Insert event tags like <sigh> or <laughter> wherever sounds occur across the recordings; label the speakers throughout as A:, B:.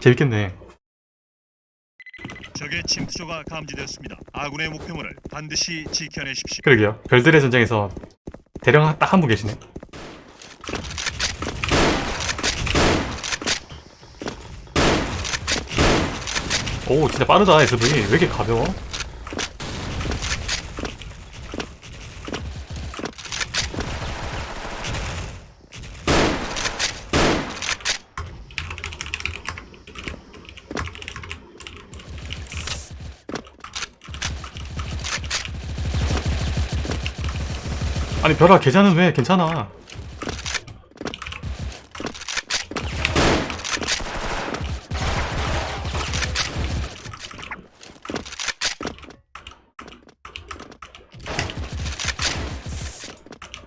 A: 재밌겠네.
B: 적의 침투조가 감지되었습니다. 아군의 목표물을 반드시 지켜내십시오.
A: 그러게요. 별들의 전쟁에서 대령 딱 한 분 계시네. 오 진짜 빠르다 SV 왜 이렇게 가벼워? 아니 별아 계좌는 왜? 괜찮아.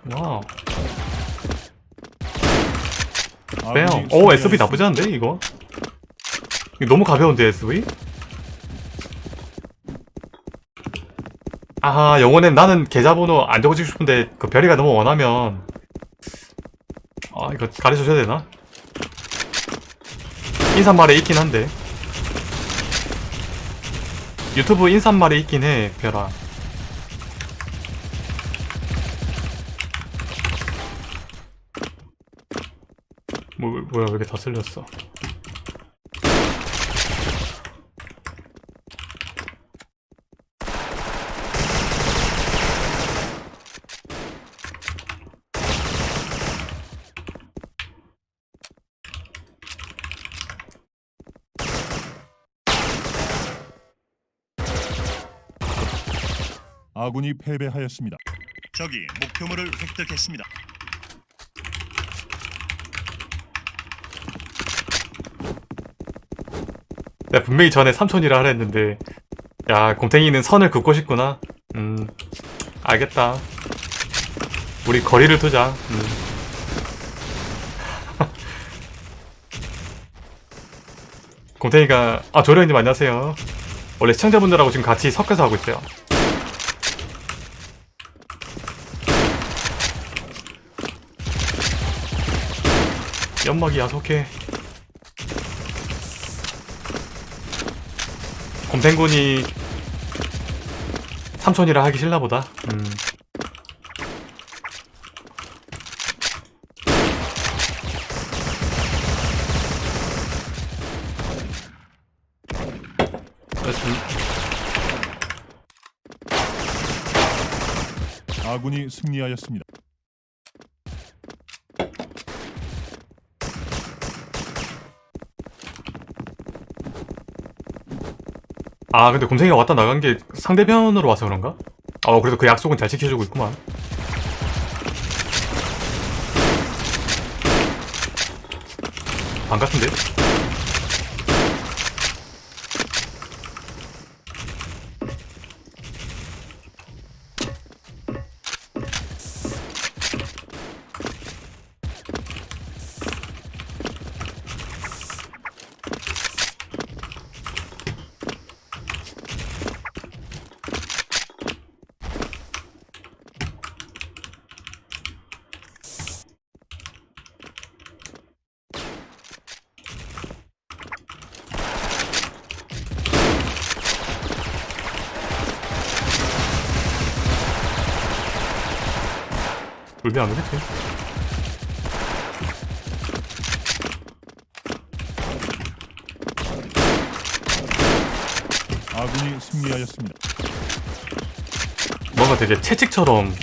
A: 와우 빼요. 오 SV 나쁘지 않은데 이거? 이거 너무 가벼운데 SV 아하 영혼엔 나는 계좌번호 안 적어주고 싶은데 그 별이가 너무 원하면. 아 이거 가르쳐줘야 되나? 인사말에 있긴 한데. 유튜브 인사말에 있긴 해 별아. 뭐, 뭐야 왜 이렇게 다 쓸렸어
C: 아군이 패배하였습니다.
B: 적이 목표물을 획득했습니다.
A: 내가 분명히 전에 삼촌이라 하라 했는데 야 곰탱이는 선을 긋고 싶구나 음 알겠다 우리 거리를 두자 음. <laughs> 곰탱이가 아 조련님 안녕하세요 원래 시청자분들하고 지금 같이 섞여서 하고 있어요 연막이 야속해 곰탱군이 삼촌이라 하기 싫나 보다 음.
C: 아군이 승리하였습니다.
A: 아 근데 곰탱이가 왔다 나간 게 상대편으로 와서 그런가? 어 그래도 그 약속은 잘 지켜주고 있구만 반 같은데? 울면 안 되겠지?
C: 아군이 승리하였습니다.
A: 뭔가 되게 채찍처럼.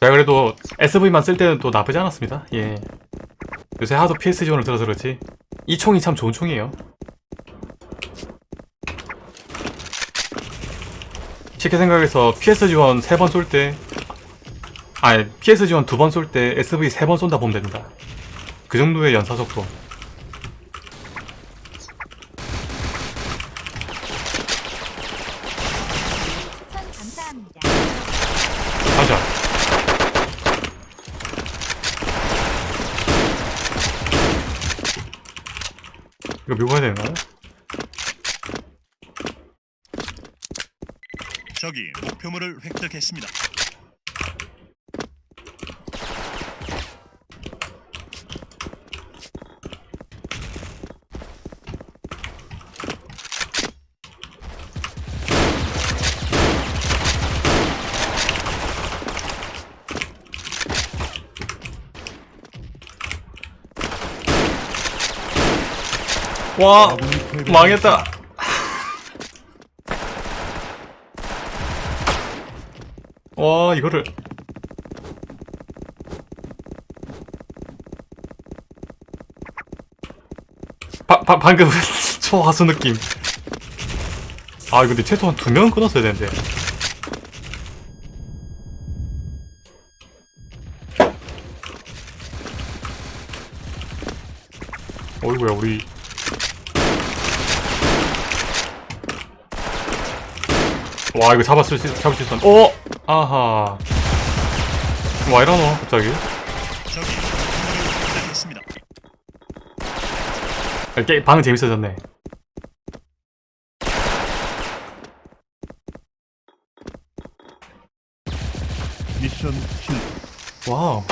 A: 제가 그래도 SV만 쓸 때는 또 나쁘지 않았습니다. 예. 요새 하도 PS 지원을 들어서 그렇지. 이 총이 참 좋은 총이에요. 쉽게 생각해서 PS 지원 3번 쏠 때 아니 PS 지원 2번 쏠 때 SV 3번 쏜다 보면 됩니다 그 정도의 연사 속도. 가자 이거 밀고 가야 되나?
B: 적이 목표물을 획득했습니다.
A: 와. 망했다. 와 이거를. 바, 바, 방금 <laughs> 초하수 느낌. 아 근데 최소한 두 명은 끊었어야 되는데 어이구야 우리 와 이거 잡았을 수 잡을 수 있었 어? 아하. 와 이러노 갑자기. 아, 게 방은 재밌어졌네.
C: 미션 실패.
A: 와우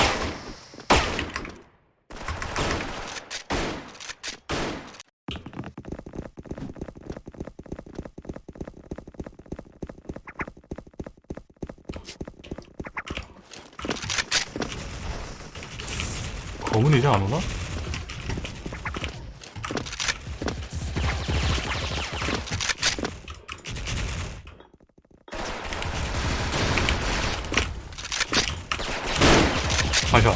A: 검은 이제 안 오나? 마셔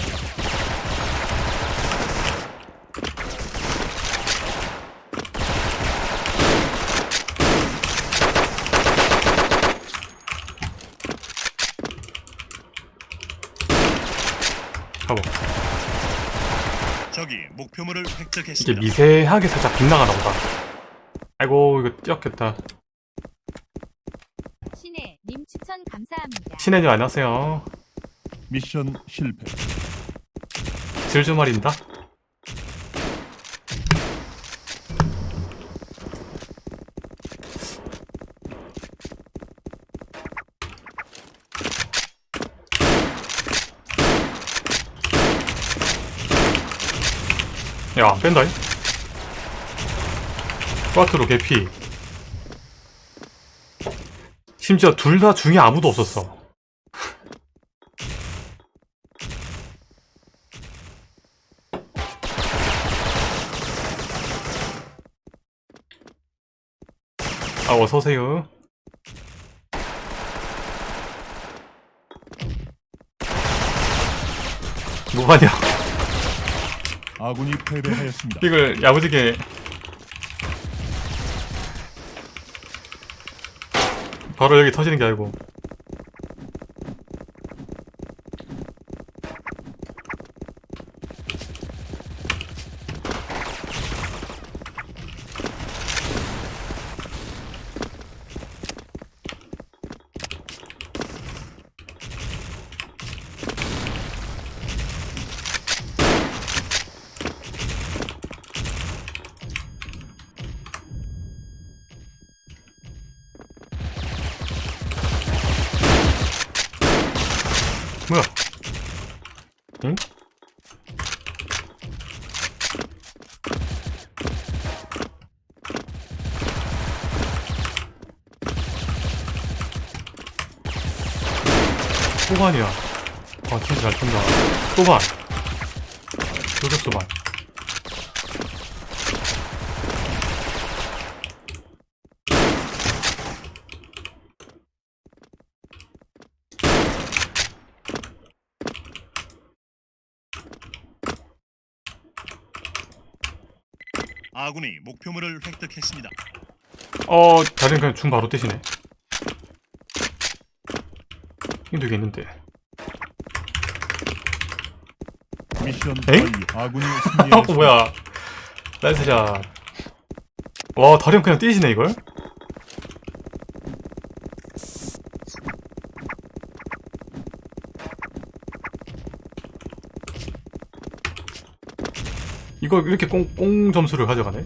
A: 가보
B: 적이 목표물을
A: 이게
B: 획득했습니다.
A: 미세하게 살짝 빗나가나 보다 아이고 이거 뛰었겠다
D: 신혜 님 추천 감사합니다.
A: 신혜님 안녕하세요
C: 미션 실패.
A: 질주 말입니다 야, 안 뺀다잉? 꽈트로 개피. 심지어 둘 다 중에 아무도 없었어. 아, 어서오세요. 뭐하냐.
C: 아군이 패배하였습니다.
A: 이걸 야무지게 바로 여기 터지는 게 아니고 뭐야? 응? 소반이야. 아, 진짜 잘 쏜다. 소반. 요격 소반.
B: 아군이 목표물을 획득했습니다.
A: 어, 다른 그냥 중 바로 뜨시네. 있는데.
C: 미션. 아군이
A: 어. <laughs> 뭐야. 나이스샷. 와, 다리 형 그냥 뛰시네, 이걸? 이거 이렇게 꽁, 꽁 점수를 가져가네?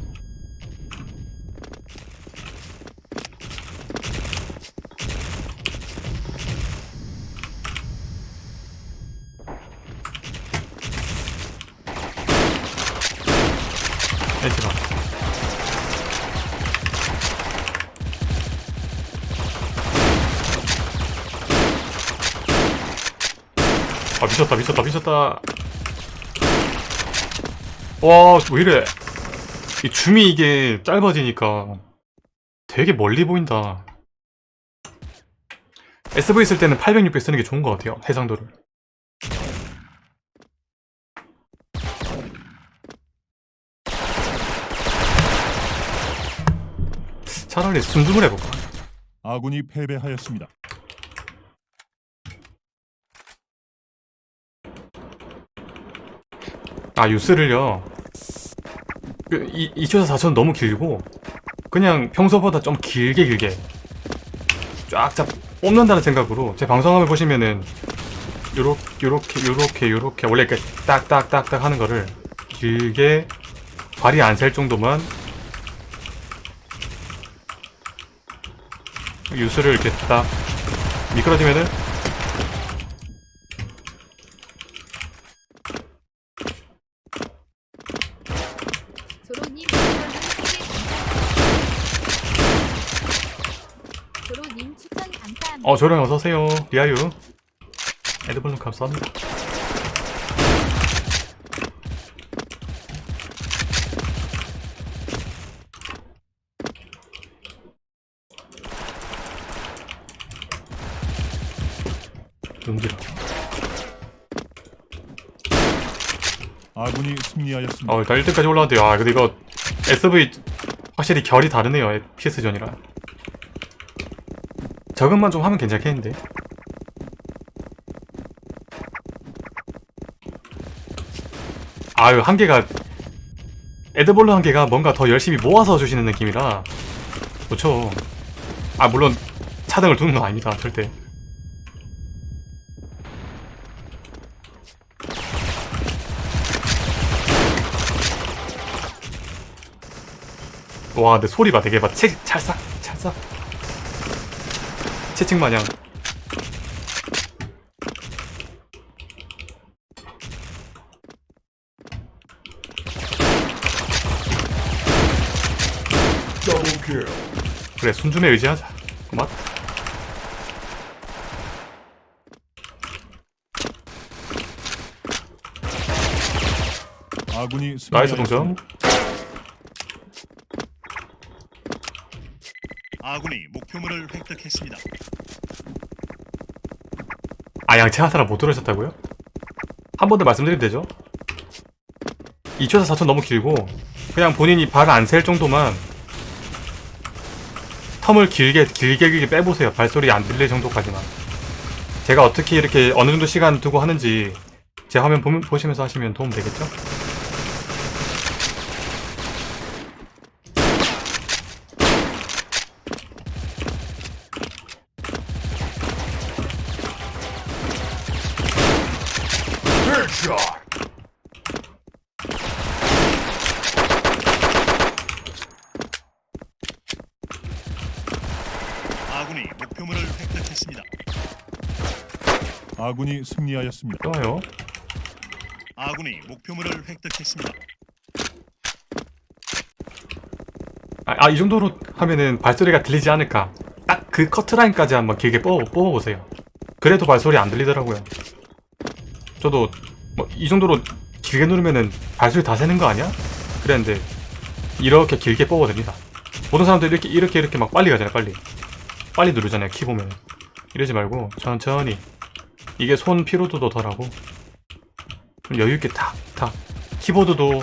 A: 아 미쳤다 미쳤다 미쳤다 와 왜 이래 이 줌이 이게 짧아지니까 되게 멀리 보인다. SV 쓸 때는 800, 600 쓰는 게 좋은 것 같아요. 해상도를. 차라리 순둥을 해볼까?
C: 아군이 패배하였습니다.
A: 아 유스를요? 그, 이, 2초에서 4초는 너무 길고 그냥 평소보다 좀 길게 길게 쫙쫙 뽑는다는 생각으로 제 방송함을 보시면은 요렇게 요렇게 요렇게 요렇게 원래 이렇게 딱딱딱딱 하는 거를 길게 발이 안 셀 정도만 유스를 이렇게 딱 미끄러지면은
D: 조로님 추천 3개 감사합니다. 조로님 추천 감사합니다.
A: 어 조령 어서오세요. 리아유. 에드블룸 감사합니다.
C: 아군이 승리하였습니다.
A: 어 일단 1등까지 올라왔대요. 아 근데 이거 SV 확실히 결이 다르네요. PS전이랑 저것만 좀 하면 괜찮겠는데. 아유 한계가 에드볼로 한계가 뭔가 더 열심히 모아서 주시는 느낌이라. 그렇죠 아 물론 차등을 두는 건 아닙니다 절대. 와 근데 소리 봐 되게 막 책, 찰싹 찰싹 채찍 마냥. 그래 순줌에 의지하자. 고맙
C: 아군이
A: nice. 동점
B: 아군이 목표물을 획득했습니다.
A: 아 양치 하사라 못 들으셨다고요? 한 번 더 말씀드리면 되죠 2초에서 4초 너무 길고 그냥 본인이 발 안 셀 정도만 term을 길게 길게 길게 빼보세요 발소리 안 들릴 정도까지만 제가 어떻게 이렇게 어느 정도 시간 두고 하는지 제 화면 보면, 보시면서 하시면 도움 되겠죠?
B: 아군이 목표물을 획득했습니다.
C: 아군이 승리하였습니다.
A: 좋아요.
B: 아군이 목표물을 획득했습니다.
A: 아 이 정도로 하면은 발소리가 들리지 않을까? 딱 그 커트라인까지 한번 길게 뽑아, 뽑아보세요. 그래도 발소리 안 들리더라고요. 저도 뭐 이 정도로 길게 누르면은 발소리 다 새는 거 아니야? 그랬는데 이렇게 길게 뽑아됩니다. 모든 사람들 이렇게 이렇게 이렇게 막 빨리 가잖아요 빨리. 빨리 누르잖아요 키 보면 이러지 말고 천천히 이게 손 피로도도 덜하고 좀 여유있게 탁탁 키보드도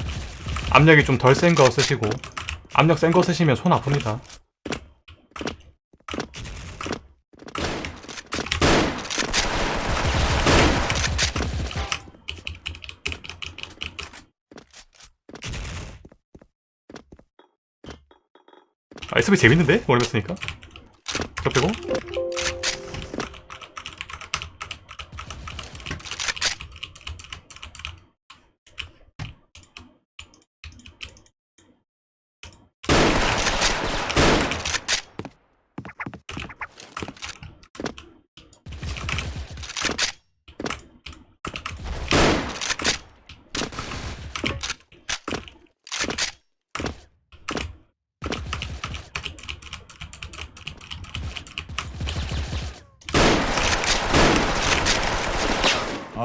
A: 압력이 좀 덜 센 거 쓰시고 압력 센 거 쓰시면 손 아픕니다. 아, SV 재밌는데? 오래 했으니까. 저 빼고.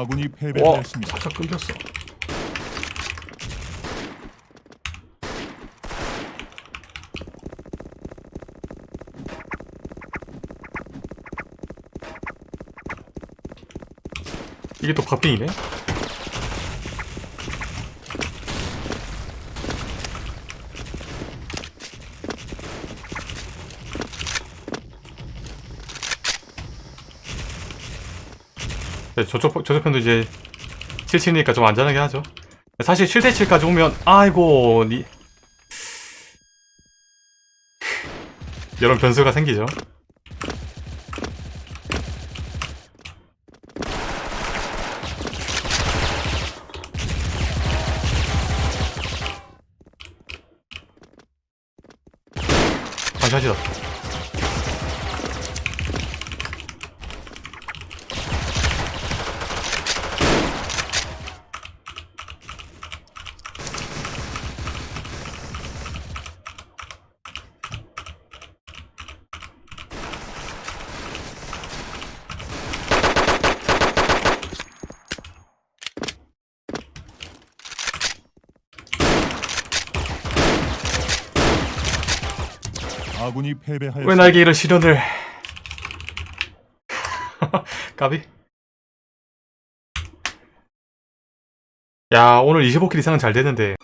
C: 아군이 패배했습니다.
A: 살짝 끊겼어. 이게 또 바핑이네? 저쪽, 저쪽 편도 이제 7층이니까 좀 안전하게 하죠. 사실 7대7까지 오면 아이고 니. 이런 변수가 생기죠. 반샷이다
C: 아군이 패배하였습니다.
A: 왜 나에게 이런 시련을. <laughs> 까비? 야 오늘 25킬 이상은 잘 되는데